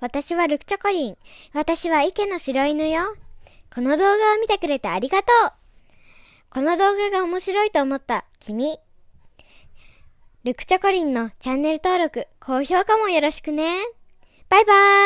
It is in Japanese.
私はルクチョコリン。私は池の白犬よ。この動画を見てくれてありがとう。この動画が面白いと思った君。ルクチョコリンのチャンネル登録、高評価もよろしくね。バイバーイ